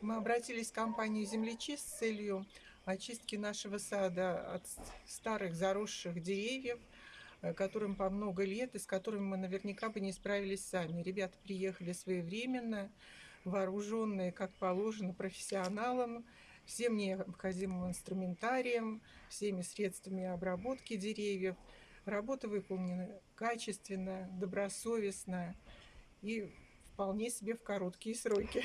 Мы обратились в компанию «Землечист» с целью очистки нашего сада от старых заросших деревьев, э, которым по много лет и с которыми мы наверняка бы не справились сами. Ребята приехали своевременно, вооруженные, как положено, профессионалам, всем необходимым инструментарием, всеми средствами обработки деревьев. Работа выполнена качественно, добросовестно и вполне себе в короткие сроки.